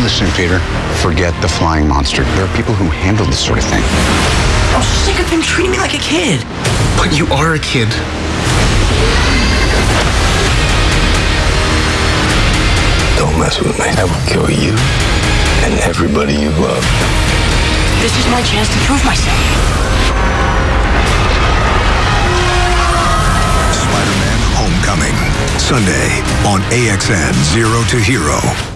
Listen, Peter, forget the flying monster. There are people who handle this sort of thing. I'm sick of him treating me like a kid. But you are a kid. Don't mess with me. I will kill you and everybody you love. This is my chance to prove myself. Spider-Man Homecoming. Sunday on AXN Zero to Hero.